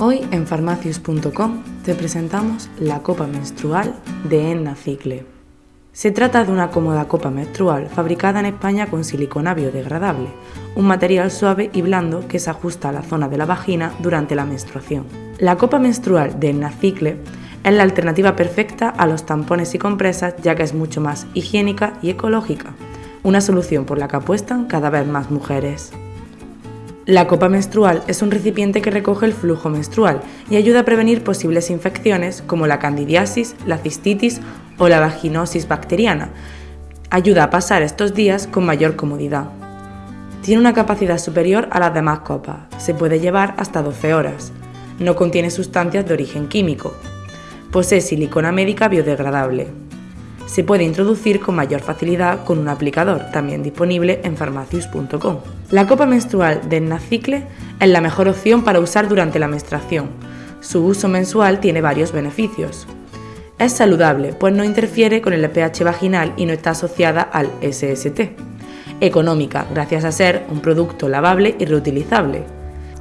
Hoy en farmacius.com te presentamos la copa menstrual de Enna Cicle. Se trata de una cómoda copa menstrual fabricada en España con silicona biodegradable, un material suave y blando que se ajusta a la zona de la vagina durante la menstruación. La copa menstrual de Enna Cicle es la alternativa perfecta a los tampones y compresas ya que es mucho más higiénica y ecológica, una solución por la que apuestan cada vez más mujeres. La copa menstrual es un recipiente que recoge el flujo menstrual y ayuda a prevenir posibles infecciones como la candidiasis, la cistitis o la vaginosis bacteriana. Ayuda a pasar estos días con mayor comodidad. Tiene una capacidad superior a las demás copas, se puede llevar hasta 12 horas. No contiene sustancias de origen químico. Posee silicona médica biodegradable se puede introducir con mayor facilidad con un aplicador, también disponible en farmacius.com. La copa menstrual de Nacicle es la mejor opción para usar durante la menstruación. Su uso mensual tiene varios beneficios. Es saludable, pues no interfiere con el pH vaginal y no está asociada al SST. Económica, gracias a ser un producto lavable y reutilizable.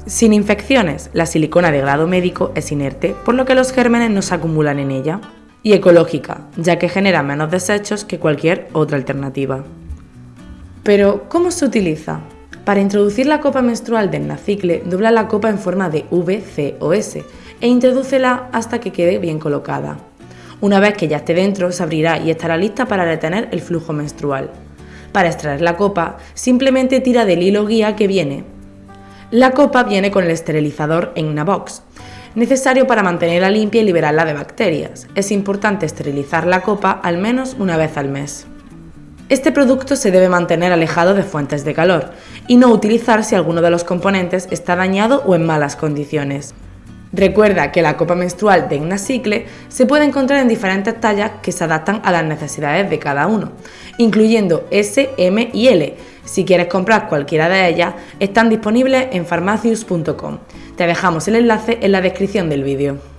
Sin infecciones, la silicona de grado médico es inerte, por lo que los gérmenes no se acumulan en ella y ecológica, ya que genera menos desechos que cualquier otra alternativa. Pero, ¿cómo se utiliza? Para introducir la copa menstrual del nacicle, dobla la copa en forma de V, C o S e introdúcela hasta que quede bien colocada. Una vez que ya esté dentro, se abrirá y estará lista para retener el flujo menstrual. Para extraer la copa, simplemente tira del hilo guía que viene. La copa viene con el esterilizador en una box, necesario para mantenerla limpia y liberarla de bacterias. Es importante esterilizar la copa al menos una vez al mes. Este producto se debe mantener alejado de fuentes de calor y no utilizar si alguno de los componentes está dañado o en malas condiciones. Recuerda que la copa menstrual de Ignasicle se puede encontrar en diferentes tallas que se adaptan a las necesidades de cada uno, incluyendo S, M y L. Si quieres comprar cualquiera de ellas, están disponibles en farmacius.com. Te dejamos el enlace en la descripción del vídeo.